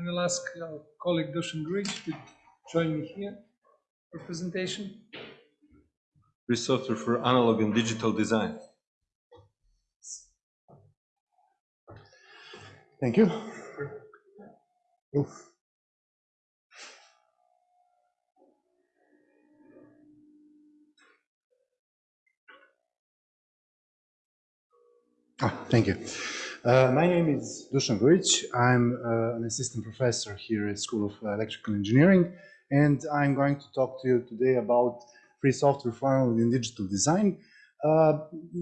I will ask our colleague Dusan Grujic to join me here for presentation. Free software for analog and digital design. Thank you. Ah, thank you. Uh, my name is Dusan Grujic. I'm uh, an assistant professor here at School of Electrical Engineering, and I'm going to talk to you today about free software for in digital design. Uh,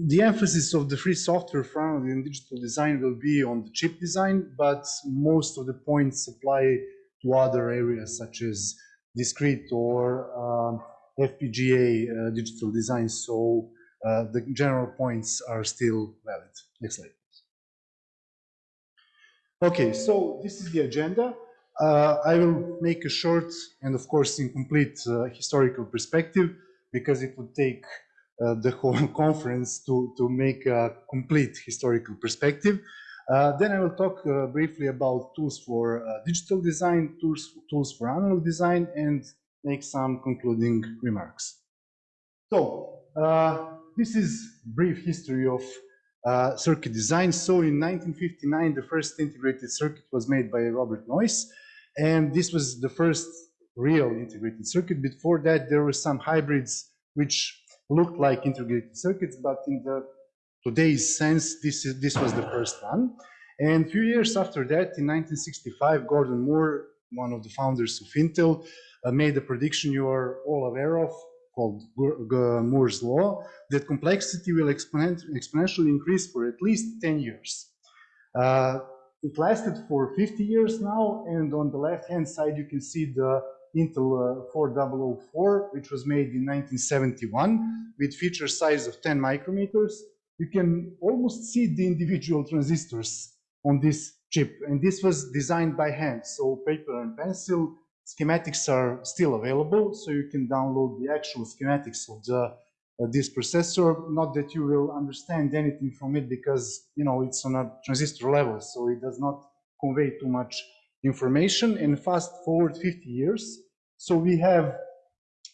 the emphasis of the free software for in digital design will be on the chip design, but most of the points apply to other areas such as discrete or um, FPGA uh, digital design. So uh, the general points are still valid. Next slide. Okay, so this is the agenda. Uh, I will make a short and of course incomplete uh, historical perspective because it would take uh, the whole conference to, to make a complete historical perspective. Uh, then I will talk uh, briefly about tools for uh, digital design, tools, tools for analog design, and make some concluding remarks. So, this is brief history of uh, circuit design. So in 1959, the first integrated circuit was made by Robert Noyce, and this was the first real integrated circuit. Before that, there were some hybrids which looked like integrated circuits, but in the today's sense, this is this was the first one. And a few years after that, in 1965, Gordon Moore, one of the founders of Intel, uh, made a prediction you are all aware of called Moore's law, that complexity will exponentially increase for at least 10 years. Uh, it lasted for 50 years now, and on the left-hand side you can see the Intel uh, 4004, which was made in 1971 with feature size of 10 micrometers. You can almost see the individual transistors on this chip, and this was designed by hand, so paper and pencil schematics are still available, so you can download the actual schematics of the uh, this processor. Not that you will understand anything from it because you know it's on a transistor level, so it does not convey too much information. And fast forward 50 years, so we have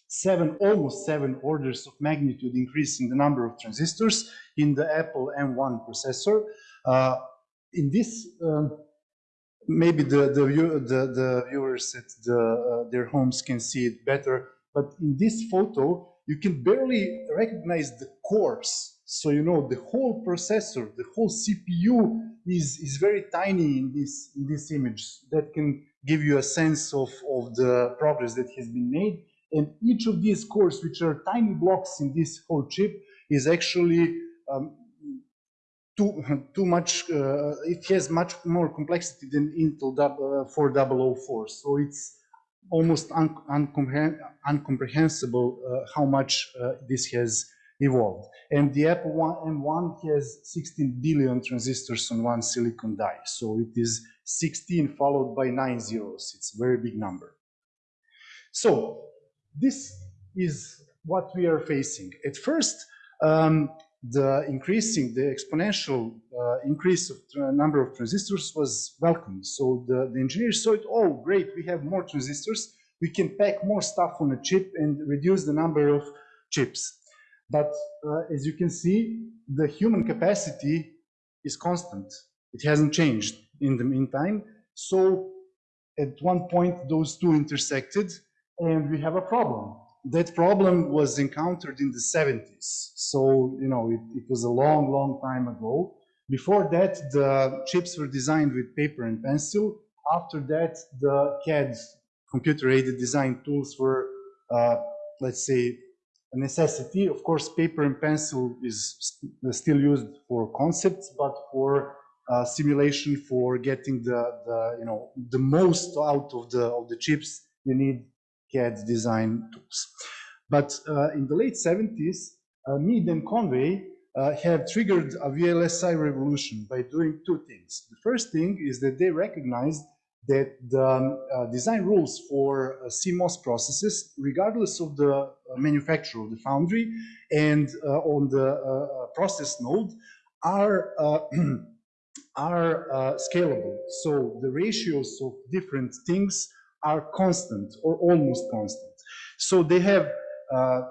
seven, almost seven orders of magnitude increase in the number of transistors in the Apple M1 processor. Uh, in this um, maybe the the, the, the viewers at the, uh, their homes can see it better. But in this photo, you can barely recognize the cores. So you know the whole processor, the whole CPU is is very tiny in this in this image. That can give you a sense of of the progress that has been made. And each of these cores, which are tiny blocks in this whole chip, is actually um, too too much. Uh, it has much more complexity than Intel 4004. So it's almost un incomprehensible uh, how much uh, this has evolved. And the Apple one, M1 has 16 billion transistors on one silicon die. So it is 16 followed by nine zeros. It's a very big number. So this is what we are facing. At first, um, the increasing, the exponential uh, increase of number of transistors was welcome. So the, the engineers saw it, oh, great, we have more transistors. We can pack more stuff on a chip and reduce the number of chips. But uh, as you can see, the human capacity is constant. It hasn't changed in the meantime. So at one point, those two intersected and we have a problem that problem was encountered in the 70s. So, you know, it, it, was a long, long time ago. Before that, the chips were designed with paper and pencil. After that, the CAD, computer-aided design tools were, uh, let's say, a necessity. Of course, paper and pencil is still used for concepts, but for uh, simulation, for getting the, the, you know, the most out of the, of the chips, you need CAD design tools. But uh, in the late 70s, uh, Mead and Conway uh, have triggered a VLSI revolution by doing two things. The first thing is that they recognized that the um, uh, design rules for uh, CMOS processes, regardless of the uh, manufacturer of the foundry and on the process node, are are uh, scalable. So the ratios of different things are constant or almost constant. So they have uh,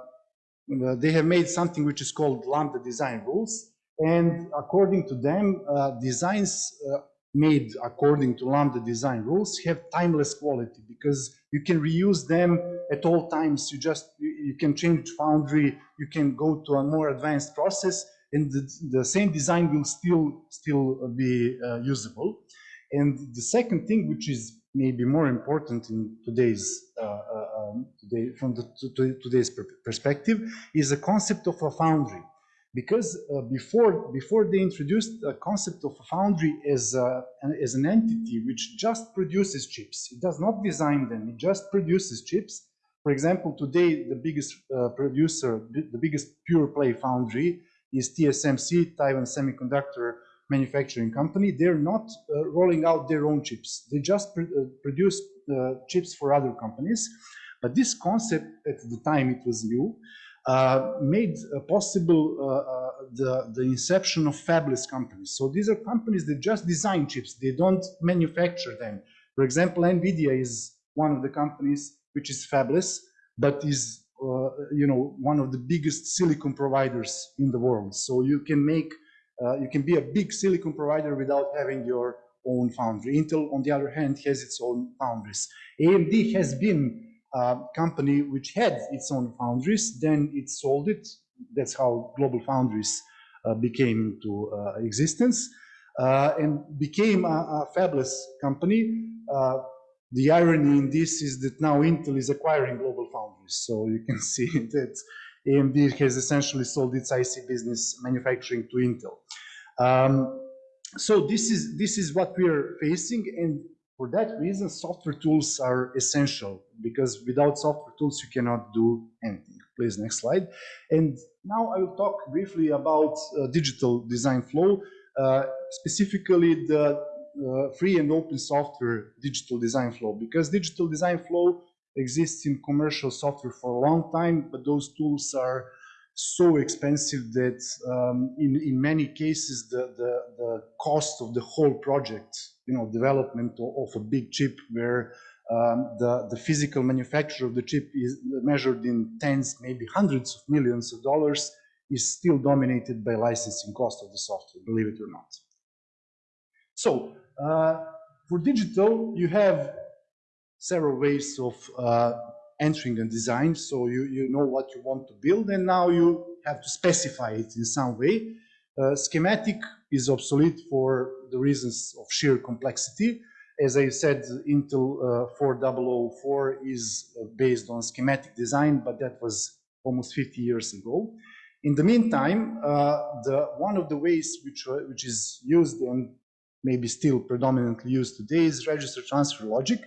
they have made something which is called lambda design rules, and according to them, uh, designs uh, made according to lambda design rules have timeless quality because you can reuse them at all times. You just you, you can change foundry, you can go to a more advanced process, and the, the same design will still still be uh, usable. And the second thing, which is maybe more important in today's uh, uh, um, today, from the to, to today's perspective, is the concept of a foundry. Because uh, before before they introduced the concept of a foundry as a, as an entity which just produces chips, it does not design them, it just produces chips. For example, today the biggest uh, producer, the biggest pure play foundry is TSMC, Taiwan Semiconductor manufacturing company. They're not uh, rolling out their own chips. They just pr uh, produce uh, chips for other companies. But this concept, at the time it was new, uh, made uh, possible uh, the, the inception of fabless companies. So these are companies that just design chips. They don't manufacture them. For example, NVIDIA is one of the companies which is fabless, but is you know, one of the biggest silicon providers in the world. So you can make, uh, you can be a big silicon provider without having your own foundry. Intel, on the other hand, has its own foundries. AMD has been a company which had its own foundries, then it sold it. That's how Global Foundries uh, became into uh, existence uh, and became a, a fabless company uh, the irony in this is that now Intel is acquiring Global Foundries. So you can see that AMD has essentially sold its IC business manufacturing to Intel. Um, so this is, this is what we are facing. And for that reason, software tools are essential because without software tools, you cannot do anything. Please, next slide. And now I will talk briefly about uh, digital design flow, uh, specifically the uh, free and open software digital design flow because digital design flow exists in commercial software for a long time, but those tools are so expensive that um, in, in many cases the, the, the cost of the whole project, you know, development of, of a big chip where um, the, the physical manufacture of the chip is measured in tens, maybe hundreds of millions of dollars, is still dominated by licensing cost of the software, believe it or not. So uh, for digital, you have several ways of uh, entering a design. So you, you know what you want to build and now you have to specify it in some way. Uh, schematic is obsolete for the reasons of sheer complexity. As I said, Intel uh, 4004 is uh, based on schematic design, but that was almost 50 years ago. In the meantime, uh, the, one of the ways which, uh, which is used and maybe still predominantly used today is register transfer logic,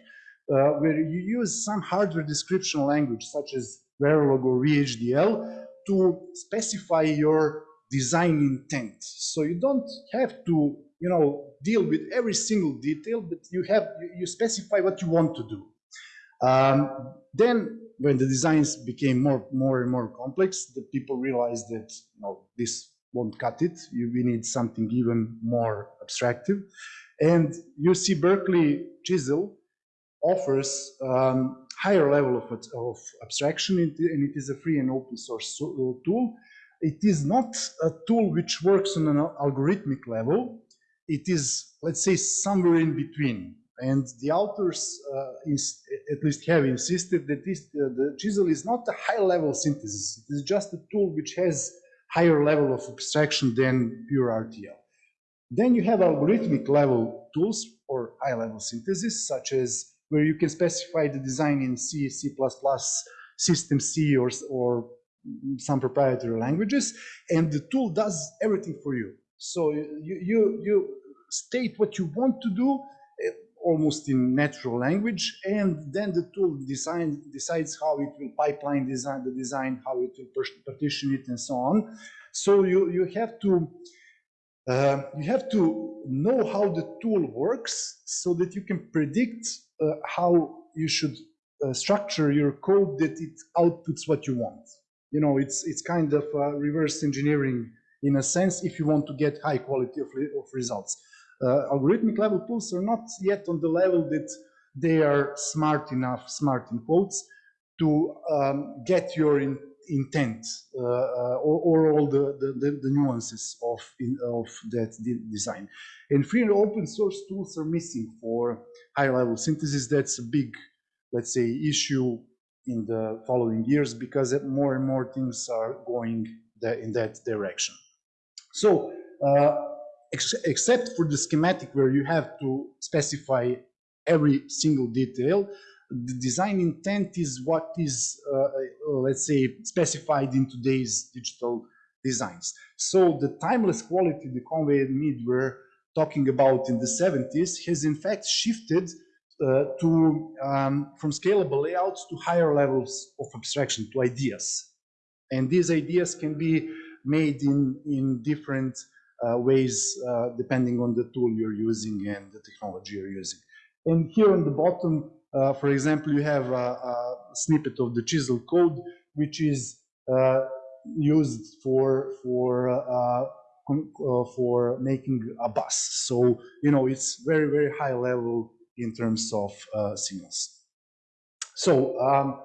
uh, where you use some hardware description language such as Verilog or VHDL to specify your design intent. So you don't have to, you know, deal with every single detail, but you have you specify what you want to do. Um, then, when the designs became more, more and more complex, the people realized that you know this won't cut it. You, we need something even more abstractive. And UC Berkeley Chisel offers um, higher level of, of abstraction and it is a free and open source uh, tool. It is not a tool which works on an algorithmic level. It is, let's say, somewhere in between. And the authors, uh, at least have insisted that this, uh, the chisel is not a high level synthesis. It is just a tool which has higher level of abstraction than pure RTL. Then you have algorithmic level tools or high level synthesis, such as where you can specify the design in C, C++, SystemC, or, or some proprietary languages, and the tool does everything for you. So you, you, you state what you want to do eh, almost in natural language, and then the tool design, decides how it will pipeline design the design, how it will partition it, and so on. So you, you have to uh, you have to know how the tool works so that you can predict how you should uh, structure your code that it outputs what you want. You know, it's it's kind of reverse engineering in a sense if you want to get high quality of, of results. uh, algorithmic level tools are not yet on the level that they are smart enough, smart in quotes, to um, get your in, intent uh, uh, or, or, all the, the, the, nuances of, in, of that de design. And free and open source tools are missing for high level synthesis. That's a big, let's say, issue in the following years because more and more things are going in that direction. So, uh, ex except for the schematic where you have to specify every single detail, the design intent is what is, uh, let's say, specified in today's digital designs. So the timeless quality the Conway and Mead were talking about in the 70s has in fact shifted uh, to um, from scalable layouts to higher levels of abstraction to ideas. And these ideas can be made in, in different uh, ways uh, depending on the tool you're using and the technology you're using. And here on the bottom, for example, you have a, a, snippet of the chisel code, which is uh, used for for uh, uh, for making a bus. So you know it's very very high level in terms of uh, signals. So um,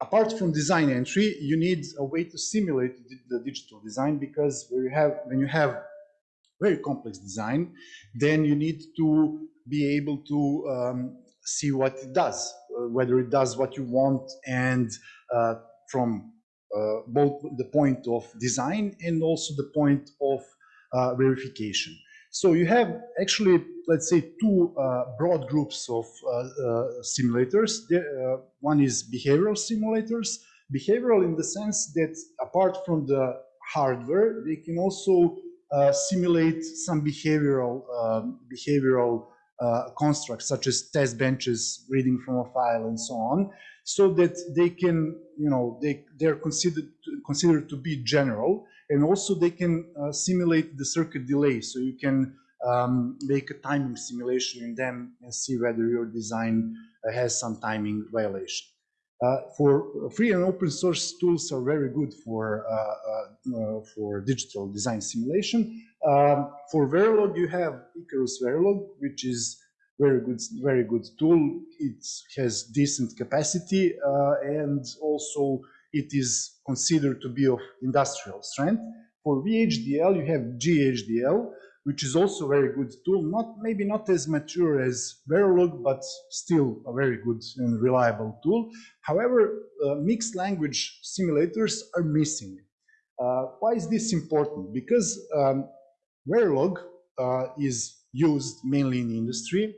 apart from design entry, you need a way to simulate the digital design because when you have when you have very complex design, then you need to be able to um, see what it does, uh, whether it does what you want and uh, from uh, both the point of design and also the point of uh, verification. So you have actually, let's say, two uh, broad groups of uh, simulators. The, one is behavioral simulators. Behavioral in the sense that apart from the hardware, they can also simulate some behavioral behavioral uh, constructs such as test benches, reading from a file, and so on, so that they can, you know, they they're considered considered to be general, and also they can uh, simulate the circuit delay, so you can um, make a timing simulation in them and see whether your design uh, has some timing violation. Uh, for free and open source tools are very good for uh, uh, for digital design simulation. Um, for Verilog, you have Icarus Verilog, which is very good, very good tool. It has decent capacity uh, and also it is considered to be of industrial strength. For VHDL, you have GHDL, which is also a very good tool. Not maybe not as mature as Verilog, but still a very good and reliable tool. However, uh, mixed language simulators are missing. Uh, why is this important? Because um, Verilog uh, is used mainly in industry.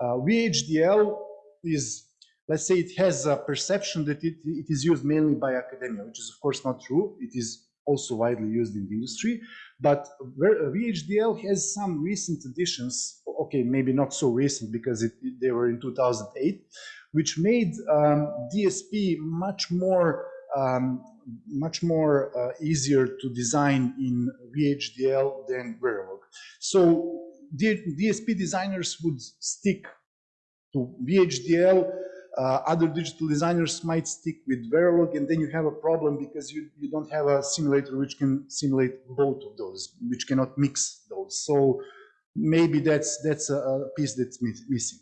Uh, VHDL is, let's say it has a perception that it, it is used mainly by academia, which is of course not true. It is also widely used in the industry. But VHDL has some recent additions, okay, maybe not so recent because it, they were in 2008, which made um, DSP much more um, much more uh, easier to design in VHDL than Verilog. So DSP designers would stick to VHDL, uh, other digital designers might stick with Verilog, and then you have a problem because you, you don't have a simulator which can simulate both of those, which cannot mix those. So maybe that's, that's a, piece that's missing.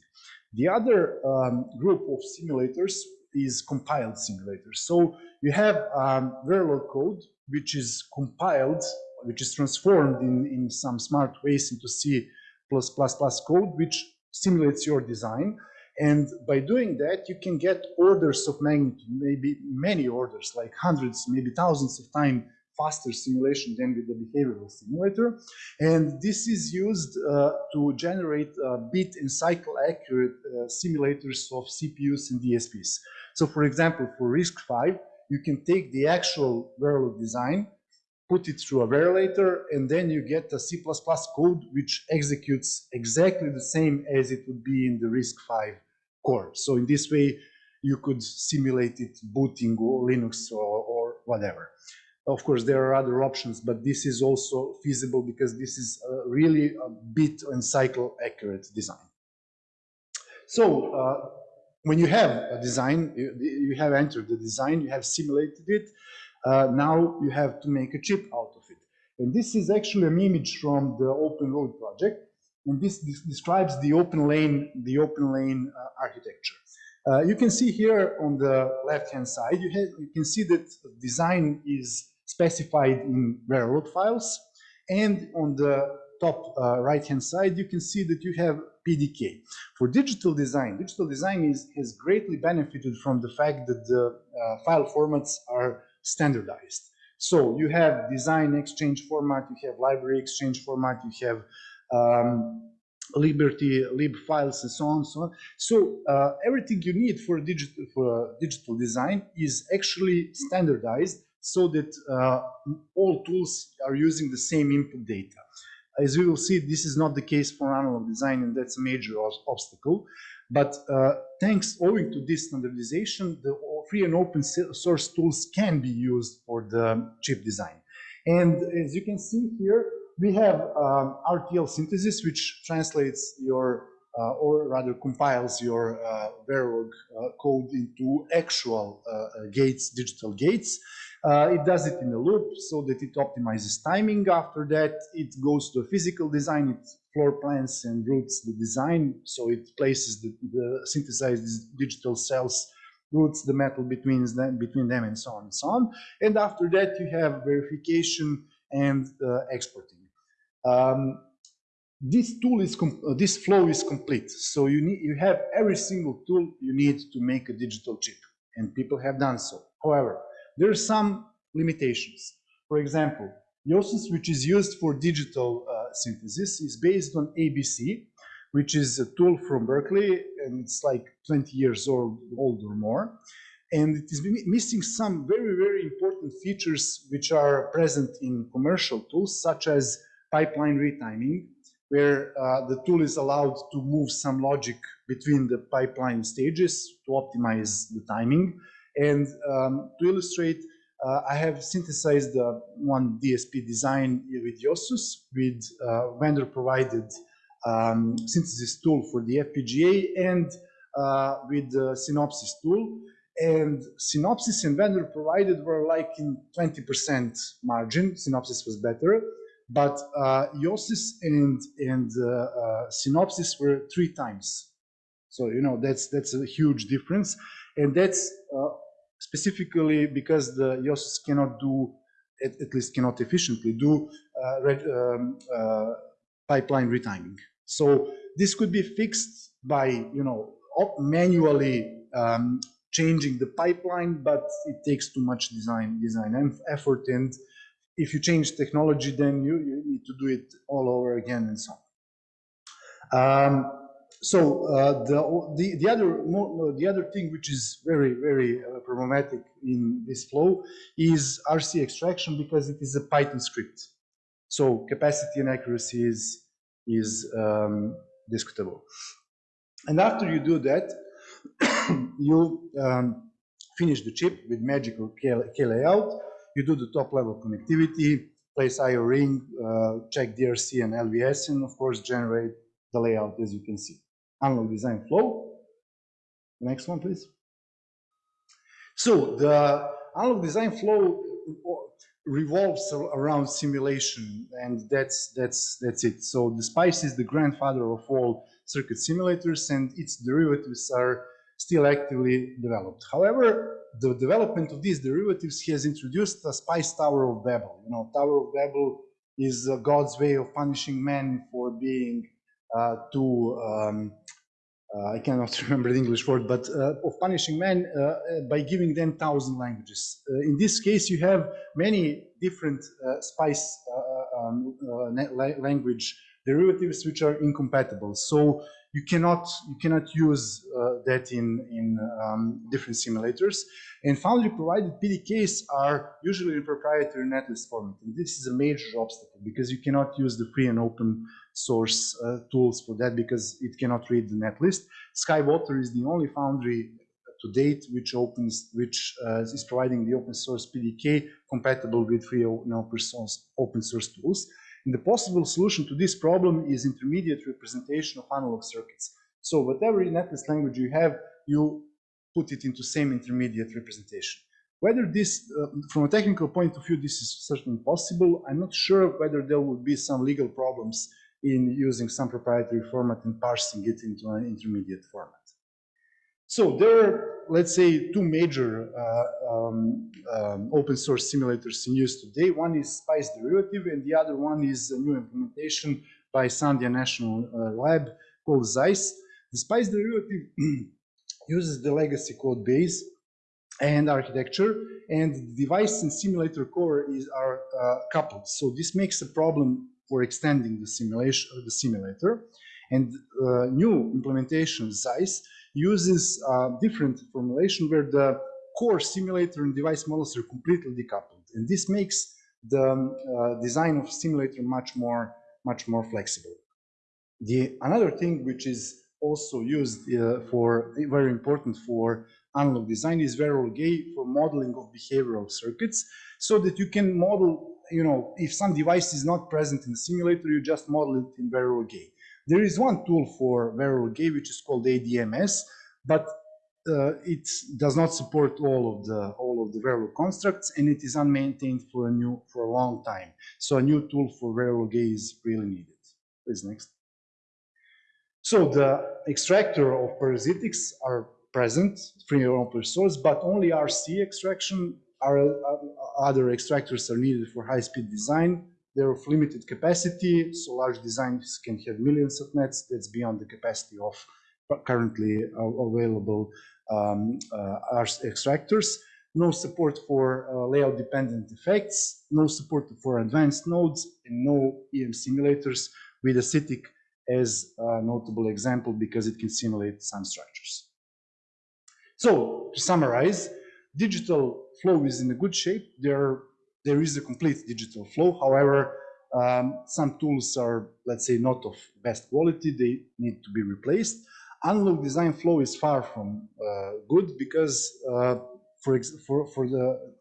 The other um, group of simulators is compiled simulators. So you have um, Verilog code, which is compiled, which is transformed in, in some smart ways into C++ code, which simulates your design. And by doing that, you can get orders of magnitude, maybe many orders, like hundreds, maybe thousands of times faster simulation than with the behavioral simulator. And this is used uh, to generate uh, bit and cycle accurate uh, simulators of CPUs and DSPs. So for example, for RISC-V, you can take the actual Verilog design, put it through a verilator, and then you get a C++ code which executes exactly the same as it would be in the RISC-V core. So in this way, you could simulate it booting or Linux or, or whatever. Of course, there are other options, but this is also feasible because this is really a bit and cycle accurate design. So uh, when you have a design, you, you, have entered the design, you have simulated it, uh, now you have to make a chip out of it. And this is actually an image from the OpenROAD project. and this, this describes the OpenLane, the OpenLane uh, architecture. Uh, you can see here on the left-hand side, you, have, you can see that design is specified in Verilog files, and on the top uh, right-hand side, you can see that you have PDK. For digital design, digital design is, has greatly benefited from the fact that the uh, file formats are standardized. So you have design exchange format, you have library exchange format, you have um, Liberty, lib files, and so on, so on. So uh, everything you need for digital for digital design is actually standardized so that uh, all tools are using the same input data. As we will see, this is not the case for analog design, and that's a major obstacle. But uh, thanks, owing to this standardization, the free and open source tools can be used for the chip design. And as you can see here, we have um, RTL synthesis, which translates your, uh, or rather compiles your uh, Verilog uh, code into actual uh, uh, gates, digital gates. Uh, it does it in a loop so that it optimizes timing. After that, it goes to a physical design. It floor plans and routes the design. So it places the, the synthesized digital cells, routes the metal between them, between them and so on and so on. And after that, you have verification and uh, exporting. Um, this tool is, uh, this flow is complete. So you need, you have every single tool you need to make a digital chip and people have done so. However, there are some limitations. For example, Yosys, which is used for digital uh, synthesis, is based on ABC, which is a tool from Berkeley, and it's like 20 years old, old or more. And it is missing some very, very important features which are present in commercial tools, such as pipeline retiming, where uh, the tool is allowed to move some logic between the pipeline stages to optimize the timing. And um, to illustrate, uh, I have synthesized one DSP design with Yosys with uh, vendor-provided um, synthesis tool for the FPGA and uh, with the Synopsys tool. And Synopsys and vendor-provided were like in 20% margin. Synopsys was better. But uh, and, and uh, uh, Synopsys were three times. So, you know, that's, that's a huge difference. And that's uh, specifically because the Yosys cannot do, at, at least cannot efficiently do red, um, pipeline retiming. So this could be fixed by, you know, manually um, changing the pipeline, but it takes too much design design effort and if you change technology, then you, you need to do it all over again and so on. Um, so uh, the, the, the, other, the other thing which is very, very uh, problematic in this flow is RC extraction because it is a Python script. So capacity and accuracy is, is um, discutable. And after you do that, you um, finish the chip with magical K, KLayout you do the top level connectivity, place IO ring, uh, check DRC and LVS, and of course generate the layout as you can see. Analog design flow. Next one, please. So the analog design flow revolves around simulation, and that's that's that's it. So the SPICE is the grandfather of all circuit simulators, and its derivatives are still actively developed. However, the development of these derivatives has introduced a spice Tower of Babel. You know, Tower of Babel is uh, God's way of punishing men for being uh, too, um, uh, I cannot remember the English word, but uh, of punishing men uh, by giving them thousand languages. In this case, you have many different spice um, language derivatives which are incompatible. So you cannot you cannot use uh, that in in um, different simulators. And foundry provided PDKs are usually in proprietary netlist format, and this is a major obstacle because you cannot use the free and open source uh, tools for that because it cannot read the netlist. SkyWater is the only foundry to date which opens which uh, is providing the open source PDK compatible with free and open source open source tools. And the possible solution to this problem is intermediate representation of analog circuits. So whatever netlist language you have, you put it into same intermediate representation. Whether this, uh, from a technical point of view, this is certainly possible, I'm not sure whether there would be some legal problems in using some proprietary format and parsing it into an intermediate format. So there are, let's say, two major uh, um, um, open source simulators in use today. One is Spice Derivative, and the other one is a new implementation by Sandia National uh, Lab called Xyce. The Spice Derivative uses the legacy code base and architecture, and the device and simulator core is, are uh, coupled. So this makes a problem for extending the simulation, the simulator. And uh, new implementation, Xyce, uses a different formulation where the core simulator and device models are completely decoupled. And this makes the um, uh, design of simulator much more, much more flexible. The another thing which is also used uh, for very important for analog design is Verilog for modeling of behavioral circuits so that you can model, you know, if some device is not present in the simulator, you just model it in Verilog. There is one tool for Verilog which is called ADMS, but uh, it does not support all of the all of the Verilog constructs, and it is unmaintained for a new for a long time. So a new tool for Verilog is really needed. Please next. So the extractor of parasitics are present, free and open source, but only RC extraction, are, uh, other extractors are needed for high-speed design. They're of limited capacity, so large designs can have millions of nets. That's beyond the capacity of currently available um, uh, extractors. No support for uh, layout-dependent effects, no support for advanced nodes, and no EM simulators with ASITIC as a notable example because it can simulate some structures. So to summarize, digital flow is in a good shape. There, there is a complete digital flow. However, um, some tools are, let's say, not of best quality. They need to be replaced. Analog design flow is far from uh, good because, uh, for, for, for, the,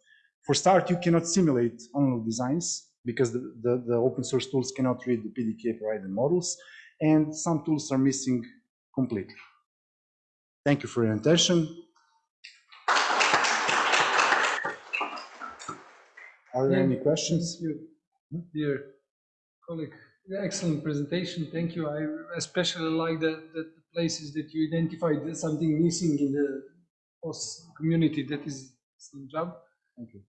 for start, you cannot simulate analog designs because the, the, the open source tools cannot read the PDK provided models and some tools are missing completely. Thank you for your attention. Are there any questions? You, dear colleague, excellent presentation. Thank you. I especially like that the places that you identified something missing in the host community. That is some job. Thank you.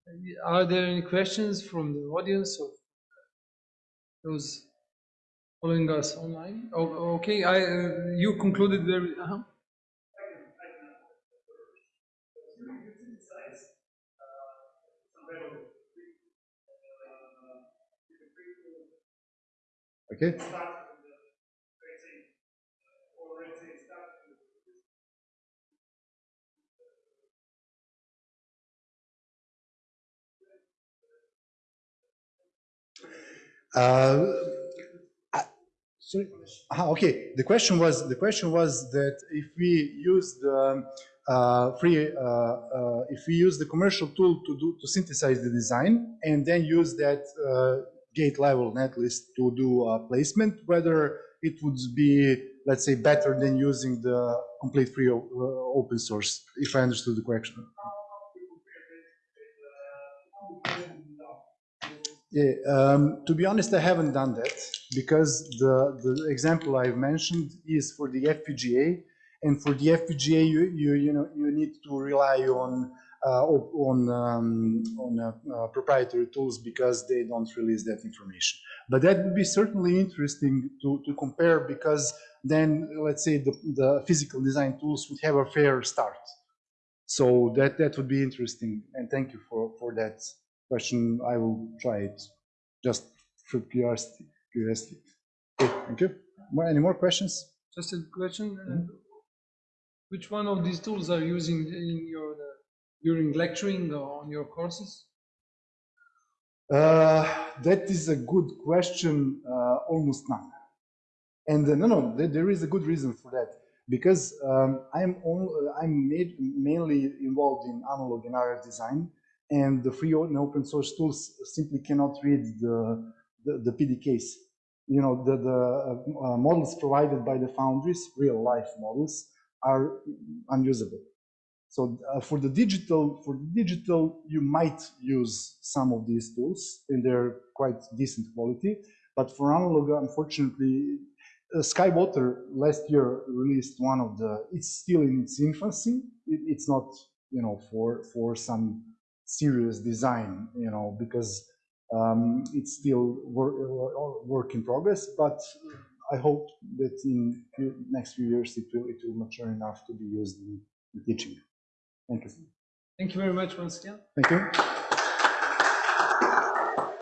Are there any questions from the audience or those following us online? Oh, okay, I uh, you concluded very. Uh -huh. Okay. Uh, sorry. Ah, okay. The question was the question was that if we use the uh, free uh, uh, if we use the commercial tool to do to synthesize the design and then use that uh, gate level netlist to do a placement, whether it would be, let's say, better than using the complete free uh, open source, if I understood the question. Yeah, um, to be honest, I haven't done that because the, the example I've mentioned is for the FPGA, and for the FPGA, you, you, you know, you need to rely on on um, on uh, uh, proprietary tools because they don't release that information. But that would be certainly interesting to, to compare because then let's say the, the physical design tools would have a fair start. So that, that would be interesting. And thank you for, for that question. I will try it just for curiosity. curiosity. Okay, thank you. Any more questions? Just a question. Mm -hmm. Which one of these tools are you using in your during lecturing on your courses? Uh, that is a good question, uh, almost none. And uh, no, no, th there is a good reason for that because um, I'm only, I'm made, mainly involved in analog and RF design, and the free and open source tools simply cannot read the the, the PDKs. You know, the the uh, models provided by the foundries, real life models, are unusable. So uh, for the digital, for the digital, you might use some of these tools, and they're quite decent quality. But for analog, unfortunately, uh, Skywater last year released one of the. It's still in its infancy. It, it's not, you know, for for some serious design, you know, because um, it's still work, work in progress. But I hope that in few, next few years it will it will mature enough to be used in, in teaching. Thank you. Thank you very much once again. Thank you.